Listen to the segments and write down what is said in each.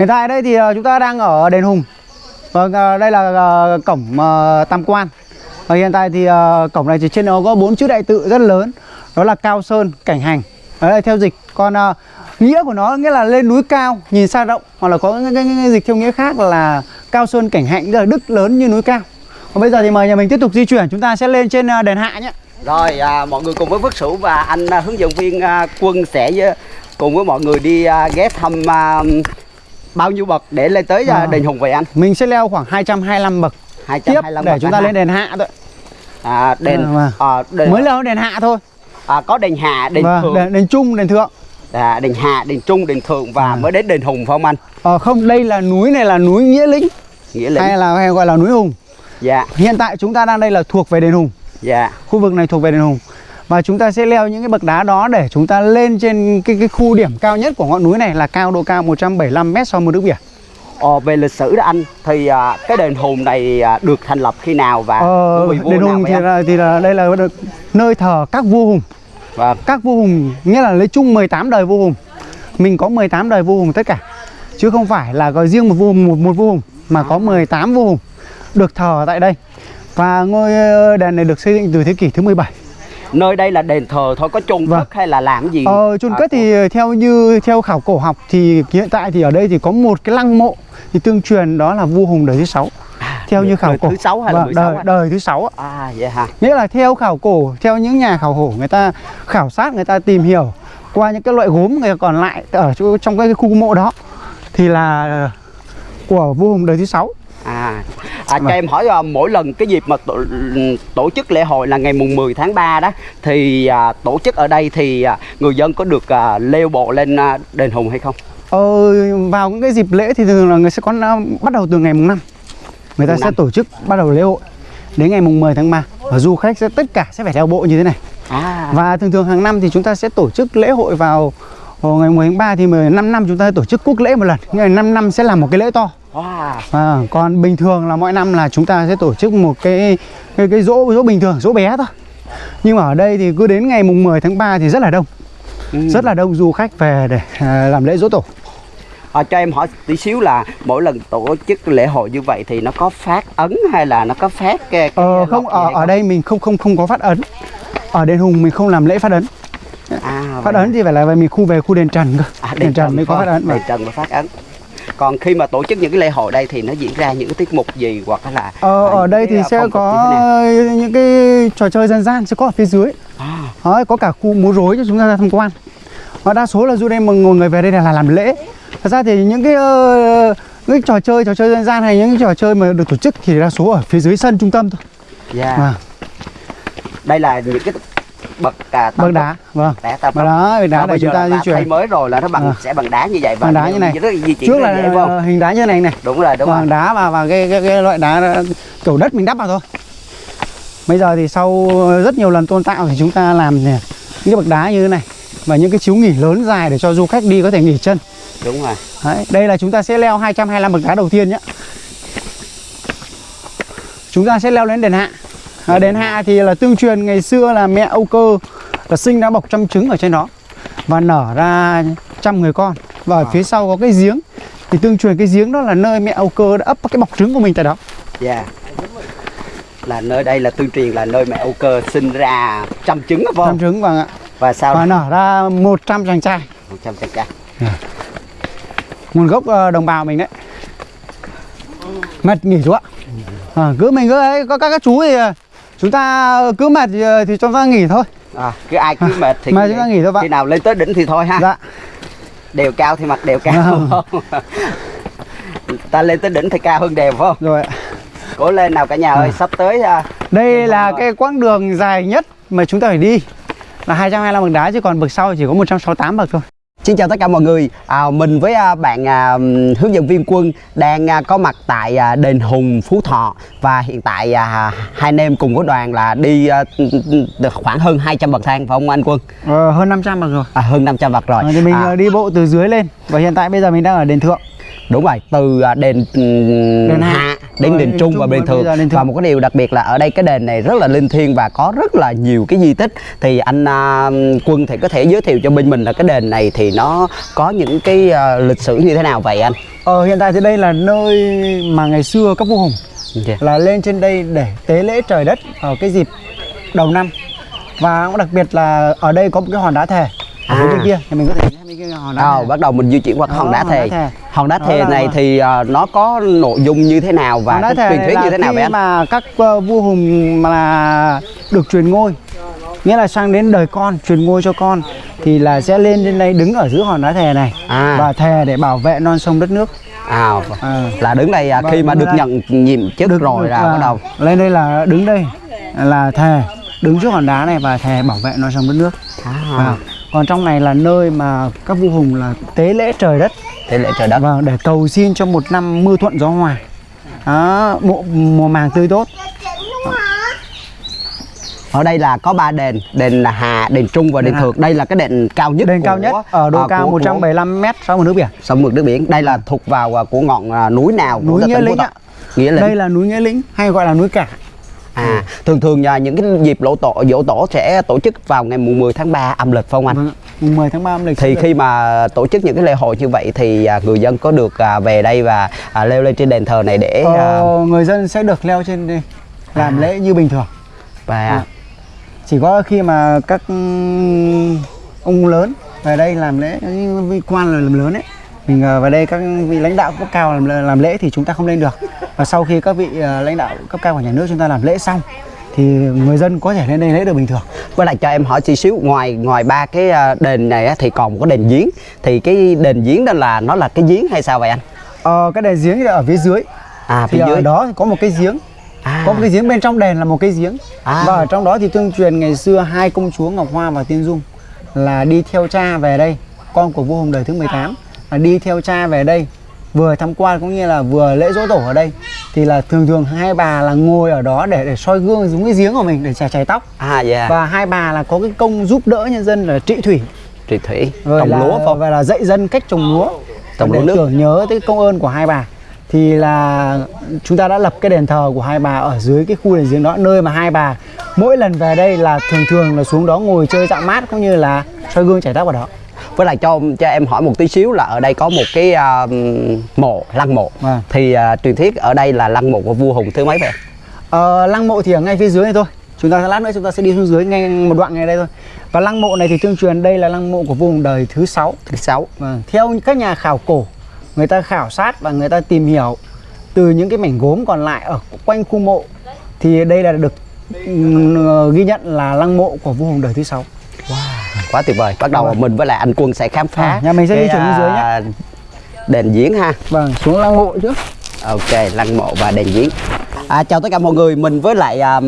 Hiện tại đây thì ờ, chúng ta đang ở đền Hùng. Vâng, ờ, đây là ờ, cổng Tam Quan. Và hiện tại thì cổng này thì trên nó có bốn chữ đại tự rất lớn. Đó là Cao Sơn, Cảnh Hành. Đấy là theo dịch. Còn nghĩa của nó nghĩa là lên núi cao, nhìn xa rộng. Hoặc là có cái, cái, cái, dịch theo nghĩa khác là Cao Sơn, Cảnh Hạnh, tức là đức lớn như núi cao. Còn bây giờ thì mời nhà mình tiếp tục di chuyển. Chúng ta sẽ lên trên đền Hạ nhé. Rồi à, mọi người cùng với Phước Sửu và anh à, hướng dẫn viên à, Quân sẽ với- cùng với mọi người đi à, ghé thăm à, bao nhiêu bậc để lên tới à, À. đền Hùng vậy anh? Mình sẽ leo khoảng 225 bậc tiếp 225 để bậc chúng ta lên đền Hạ thôi. à, đền À, à, đền Mới leo đền Hạ thôi. à, có đền Hạ, đền Vâng, Thượng, đền, đền Trung, đền Thượng. à, đền Hạ, đền Trung, đền Thượng và À. mới đến đền Hùng phải không anh? Ờ, không, đây là núi này là núi Nghĩa Lĩnh Nghĩa lĩnh. hay là hay gọi là núi Hùng. Dạ, Hiện tại chúng ta đang đây là thuộc về đền Hùng. dạ. Khu vực này thuộc về đền Hùng. Và chúng ta sẽ leo những cái bậc đá đó để chúng ta lên trên cái cái khu điểm cao nhất của ngọn núi này là cao độ cao 175 m so với nước biển. Ờ, về lịch sử đó anh thì à, cái đền Hùng này à, được thành lập khi nào và Ờ, đền Hùng thì anh? là, thì là đây là nơi thờ các vua Hùng. Vâng. Các vua Hùng nghĩa là lấy chung 18 đời vua Hùng. Mình có 18 đời vua Hùng tất cả. Chứ không phải là có riêng một vua một, một vua Hùng mà có 18 vua Hùng được thờ tại đây. Và ngôi ờ, đền này được xây dựng từ thế kỷ thứ 17. Nơi đây là đền thờ thôi có chôn Vâng. cất hay là làm gì? Ờ, chôn À, cất thì theo như theo khảo cổ học thì hiện tại thì ở đây thì có một cái lăng mộ thì tương truyền đó là vua Hùng đời thứ sáu. Theo như khảo đời cổ. thứ sáu hay là Vâng, 16 đời, đời thứ sáu. À vậy hả? Nghĩa là theo khảo cổ, theo những nhà khảo cổ người ta khảo sát, người ta tìm hiểu qua những cái loại gốm người còn lại ở trong cái khu mộ đó thì là của vua Hùng đời thứ sáu. À, à cho em hỏi à, mỗi lần cái dịp mà tổ, tổ chức lễ hội là ngày mùng 10 tháng 3 đó thì à, tổ chức ở đây thì à, người dân có được à, leo bộ lên à, đền Hùng hay không? Ờ, vào những cái dịp lễ thì thường là người sẽ có năm- bắt đầu từ ngày mùng 5 người ta Mùng sẽ năm. tổ chức bắt đầu lễ hội đến ngày mùng 10 tháng 3 và du khách sẽ tất cả sẽ phải theo bộ như thế này. À, và thường thường hàng năm thì chúng ta sẽ tổ chức lễ hội vào vào ngày 10 tháng 3 thì 15 năm chúng ta tổ chức quốc lễ một lần. Ngày 5 năm sẽ làm một cái lễ to. À, còn bình thường là mỗi năm là chúng ta sẽ tổ chức một cái cái, cái dỗ dỗ bình thường dỗ bé thôi. Nhưng mà ở đây thì cứ đến ngày mùng 10 tháng 3 thì rất là đông. Ừ. rất là đông du khách về để à, làm lễ dỗ tổ. À, cho em hỏi tí xíu là mỗi lần tổ chức lễ hội như vậy thì nó có phát ấn hay là nó có phát cái, cái Ờ, không ở ở đây mình không không không có phát ấn. Ở đền Hùng mình không làm lễ phát ấn. À, Phát vậy ấn thì phải là về mình khu về khu đền Trần cơ. À, đền, Trần mới có phát ấn. không? Vâng. Đền Trần mới phát ấn. Còn khi mà tổ chức những cái lễ hội đây thì nó diễn ra những cái tiết mục gì hoặc là Ờ, à, ở đây thì à, sẽ có những cái trò chơi dân gian sẽ có ở phía dưới. À, có cả khu múa rối cho chúng ta ra tham quan. Và đa số là du đây mà ngồi người về đây là làm lễ. Thật ra thì những cái ờ, những cái trò chơi trò chơi dân gian hay những cái trò chơi mà được tổ chức thì đa số ở phía dưới sân trung tâm thôi. dạ. Vâng. Đây là những cái bậc à, Bậc đá. Vâng. đá tam Bậc đá, bậc đá để bây chúng ta di chuyển. thay mới rồi là nó bằng À. sẽ bằng đá như vậy và Bằng đá như này. rất là di chuyển Trước là dễ không? ờ, hình đá như này này. Đúng rồi, đúng Vâng, rồi. đá và và cái, cái, cái loại đá đó, kiểu đất mình đắp vào thôi. Bây giờ thì sau rất nhiều lần tôn tạo thì chúng ta làm nè, những cái bậc đá như thế này và những cái chiếu nghỉ lớn dài để cho du khách đi có thể nghỉ chân. Đúng rồi. Đấy, đây là chúng ta sẽ leo 225 bậc đá đầu tiên nhé. Chúng ta sẽ leo lên đền Hạ. À, đền Hạ thì là tương truyền ngày xưa là mẹ Âu Cơ là sinh đã bọc trăm trứng ở trên đó và nở ra trăm người con và ở phía sau có cái giếng thì tương truyền cái giếng đó là nơi mẹ Âu Cơ đã ấp cái bọc trứng của mình tại đó. Dạ. Là nơi đây là tương truyền là nơi mẹ Âu Cơ sinh ra trăm trứng phải Trăm không? trứng vâng ạ. Và sau Và nở ra 100 chàng trai. một trăm chàng trai. Nguồn gốc ờ, đồng bào mình đấy. Mệt nghỉ chú ạ. À, cứ mình cứ ấy có các các chú thì ờ, chúng ta cứ mệt thì, ờ, thì cho ta nghỉ thôi. À, cứ ai cứ mệt thì cứ chúng ta nghỉ thôi bạn. Khi nào lên tới đỉnh thì thôi ha. Dạ. Đều cao thì mặc đều cao. Vâng. Ta lên tới đỉnh thì cao hơn đều phải không? Rồi ạ. Cố lên nào cả nhà ơi, sắp tới à, Đây là cái quãng đường dài nhất mà chúng ta phải đi là 225 bậc đá chứ còn bậc sau chỉ có 168 bậc thôi. Xin chào tất cả mọi người, à, mình với à, bạn à, hướng dẫn viên Quân đang à, có mặt tại à, đền Hùng Phú Thọ và hiện tại à, hai anh em cùng với đoàn là đi à, được khoảng hơn 200 bậc thang phải không anh Quân? Ờ, hơn 500 bậc rồi. À, hơn 500 bậc rồi. Ờ, thì mình À, ờ, đi bộ từ dưới lên và hiện tại bây giờ mình đang ở đền thượng. Đúng rồi từ à, đền, ừm, Đền Hạ. hạ đến đền đền trung và đền thượng. đền và một cái điều đặc biệt là ở đây cái đền này rất là linh thiêng và có rất là nhiều cái di tích. Thì anh à, quân thì có thể giới thiệu cho bên mình là cái đền này thì nó có những cái à, lịch sử như thế nào vậy anh? Ờ, hiện tại thì đây là nơi mà ngày xưa các vua hùng Dạ. là lên trên đây để tế lễ trời đất ở cái dịp đầu năm. Và cũng đặc biệt là ở đây có một cái hòn đá thề ở À. bên kia thì mình có thể thấy cái hòn đá Ờ, thề. bắt đầu mình di chuyển qua cái hòn đá thề. Hòn đá Đó thề là- này thì à, nó có nội dung như thế nào và truyền thuyết là như thế nào vậy anh? mà các ờ, vua hùng mà được truyền ngôi nghĩa là sang đến đời con truyền ngôi cho con thì là sẽ lên trên đây đứng ở giữa hòn đá thề này À. và thề để bảo vệ non sông đất nước À, À. là đứng đây à, Vâng, khi mà được nhận nhiệm chức Được- rồi là à, bắt đầu lên đây là đứng đây là thề đứng trước hòn đá này và thề bảo vệ non sông đất nước à, Vâng. Còn trong này là nơi mà các vua hùng là tế lễ trời đất thế lễ trời đất. vâng để cầu xin cho một năm mưa thuận gió hòa đó, mùa, mùa màng tươi tốt Ở đây là có ba đền, đền Hạ, đền Trung và đền. Thượng. Đây là cái đền cao nhất đền cao của, nhất ở độ à, cao của- 175 mét sau mực nước biển sông mực nước biển. Đây là thuộc vào à, của ngọn à, núi nào Núi Nghĩa Lĩnh ạ. Nghĩa Lĩnh. đây là núi nghĩa lĩnh hay gọi là núi cả À, thường thường à, những cái dịp lỗ tổ dỗ tổ sẽ tổ chức vào ngày mùng 10 tháng 3 âm lịch phải không anh? vâng, mùng 10 tháng 3 âm lịch Thì khi mà tổ chức những cái lễ hội như vậy thì à, người dân có được à, về đây và à, leo lên trên đền thờ này để ờ, người dân sẽ được leo trên đây làm À. lễ như bình thường và À. chỉ có khi mà các ừm, ông lớn về đây làm lễ quan là làm lớn ấy mình ờ, vào đây các vị lãnh đạo cấp cao làm, làm lễ thì chúng ta không lên được và sau khi các vị ờ, lãnh đạo cấp cao của nhà nước chúng ta làm lễ xong thì người dân có thể lên đây lễ được bình thường với lại cho em hỏi tí xíu ngoài ngoài ba cái à, đền này thì còn một cái đền giếng thì cái đền giếng đó là nó là cái giếng hay sao vậy anh? ờ, cái đền giếng ở phía dưới À thì phía ở dưới. đó thì có một cái giếng À. có một cái giếng bên trong đền là một cái giếng À. và ở trong đó thì tương truyền ngày xưa hai công chúa Ngọc Hoa và Tiên Dung là đi theo cha về đây con của vua Hùng đời thứ 18 là đi theo cha về đây. Vừa tham quan cũng như là vừa lễ dỗ tổ ở đây. Thì là thường thường hai bà là ngồi ở đó để để soi gương giống cái giếng của mình để chải chải tóc. À dạ. và hai bà là có cái công giúp đỡ nhân dân là trị thủy. Trị thủy, rồi trồng lúa không? và là dạy dân cách trồng lúa. Trồng lúa nước. tưởng nhớ tới công ơn của hai bà. Thì là chúng ta đã lập cái đền thờ của hai bà ở dưới cái khu đền giếng đó nơi mà hai bà mỗi lần về đây là thường thường là xuống đó ngồi chơi dạo mát cũng như là soi gương chải tóc ở đó Với lại cho cho em hỏi một tí xíu là ở đây có một cái à, mộ, lăng mộ. Vâng. Thì à, truyền thuyết ở đây là lăng mộ của vua Hùng thứ mấy vậy? ờ, lăng mộ thì ở ngay phía dưới này thôi chúng ta lát nữa chúng ta sẽ đi xuống dưới ngay một đoạn ngay đây thôi và lăng mộ này thì tương truyền đây là lăng mộ của vua Hùng đời thứ sáu Thứ sáu. Vâng, theo các nhà khảo cổ, người ta khảo sát và người ta tìm hiểu từ những cái mảnh gốm còn lại ở quanh khu mộ thì đây là được ừm, ghi nhận là lăng mộ của vua Hùng đời thứ sáu. Quá tuyệt vời. Bắt đầu Vâng. mình với lại anh Quân sẽ khám phá. À, nhà mình sẽ cái, đi xuống dưới nhé. à, Đền giếng ha. Vâng, xuống lăng mộ trước. Ok, lăng mộ và đền giếng. À, chào tất cả mọi người, mình với lại à,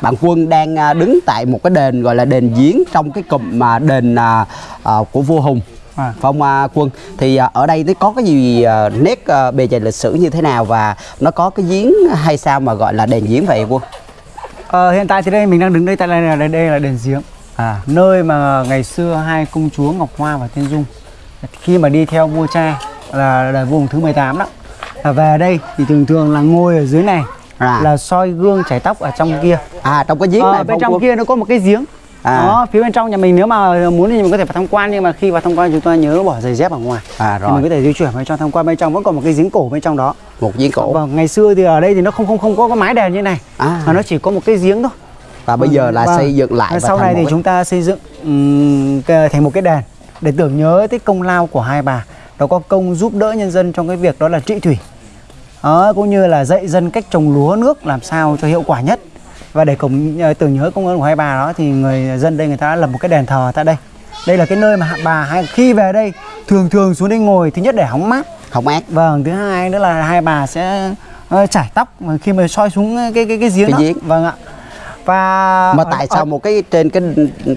bạn Quân đang à, đứng tại một cái đền gọi là đền giếng trong cái cụm mà đền à, à, của vua Hùng. À. Không à, Quân? Thì à, ở đây nó có cái gì à, nét à, bề dày lịch sử như thế nào và nó có cái giếng hay sao mà gọi là đền giếng vậy Quân? Ờ, hiện tại thì đây mình đang đứng đây tại đây là đây là đền giếng. À, Nơi mà ngày xưa hai công chúa Ngọc Hoa và Tiên Dung khi mà đi theo vua cha là đời vua Hùng thứ 18 đó là về đây thì thường thường là ngồi ở dưới này À. là soi gương chải tóc ở trong kia à trong cái giếng Ờ, này bên trong Quân? kia nó có một cái giếng À. đó phía bên trong nhà mình nếu mà muốn thì mình có thể vào tham quan nhưng mà khi vào tham quan chúng ta nhớ bỏ giày dép ở ngoài À thì mình rồi, có thể di chuyển vào trong tham quan bên trong vẫn còn một cái giếng cổ bên trong đó một giếng cổ. vâng ngày xưa thì ở đây thì nó không không không có cái mái đèn như này À. mà nó chỉ có một cái giếng thôi Và bây giờ là Vâng. xây dựng lại Và sau này thì cái- chúng ta xây dựng cái- thành một cái đèn để tưởng nhớ tới công lao của hai bà. Nó có công giúp đỡ nhân dân trong cái việc đó là trị thủy. Đó, cũng như là dạy dân cách trồng lúa nước làm sao cho hiệu quả nhất. Và để cùng ờ, tưởng nhớ công ơn của hai bà đó thì người dân đây người ta đã lập một cái đền thờ tại đây. Đây là cái nơi mà bà hai khi về đây thường thường xuống đây ngồi thứ nhất để hóng mát. Không ác. vâng thứ hai nữa là hai bà sẽ ờ, chải tóc mà khi mà soi xuống cái cái cái giếng Cái đó. giếng. vâng ạ và Mà tại ở- sao một cái trên cái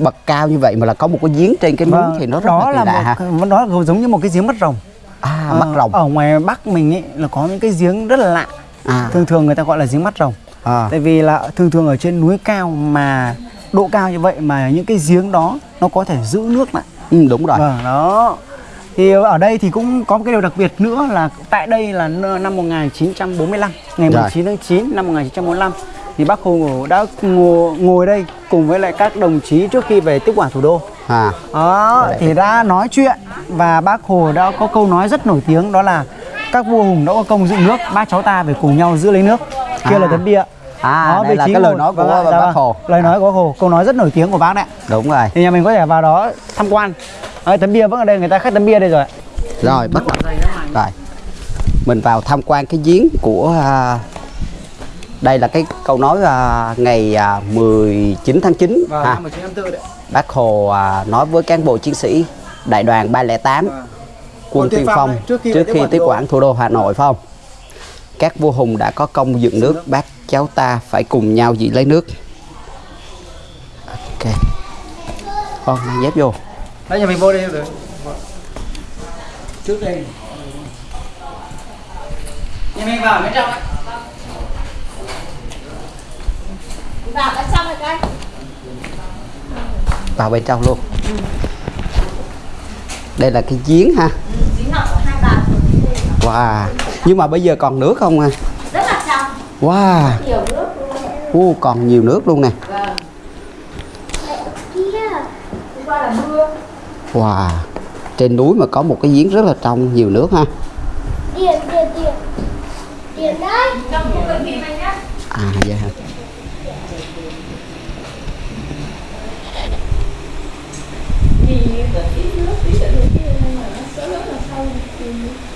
bậc cao như vậy mà là có một cái giếng trên cái núi Vâng, thì nó rất đó là kỳ lạ một, là giống như một cái giếng mắt rồng À, Ờ, mắt rồng. ở ngoài bắc mình ấy là có những cái giếng rất là lạ À. thường thường người ta gọi là giếng mắt rồng À. tại vì là thường thường ở trên núi cao mà độ cao như vậy mà những cái giếng đó nó có thể giữ nước lại Ừ, đúng rồi. vâng đó thì ở đây thì cũng có một cái điều đặc biệt nữa là tại đây là năm 1945 ngày Rồi. 19 tháng 9 năm 1945 thì bác Hồ đã ngồi, ngồi đây cùng với lại các đồng chí trước khi về tiếp quản thủ đô. À. Đó thì đã nói chuyện và bác Hồ đã có câu nói rất nổi tiếng đó là các vua hùng đã có công dựng nước bác cháu ta phải cùng nhau giữ lấy nước. Kia À. là tấm bia. À, đây vị là cái lời ngồi- nói của vâng ạ, bác vâng. Hồ. lời nói của bác Hồ câu nói rất nổi tiếng của bác đấy. Đúng rồi. Thì nhà mình có thể vào đó tham quan. Đấy, tấm bia vẫn ở đây người ta khắc tấm bia đây rồi ạ. rồi bắt đầu. Rồi. Mình vào tham quan cái giếng của à, đây là cái câu nói à, ngày à, 19 tháng 9 vào ha. năm 1954 đấy bác Hồ à, nói với cán bộ chiến sĩ đại đoàn 308 Vâng. quân tiên phong đấy, trước khi trước khi quản tiếp thủ đô. quản thủ đô Hà Nội phải không? Các vua hùng đã có công dựng nước, bác cháu ta phải cùng nhau giữ lấy nước. Ok. Con mang dép vô. đấy nhà mình vô đây rồi trước đây nhà mình vào bên trong ạ. vào bên trong rồi coi Vào bên trong luôn. Đây là cái giếng ha. Wow. Nhưng mà bây giờ còn nước không à? rất là trong Wow. nhiều nước luôn Ô, còn nhiều nước luôn nè. vâng Wow. Trên núi mà có một cái giếng rất là trong, nhiều nước ha. điện điện điện điện đấy trong khu bệnh viện này số lớn là hả?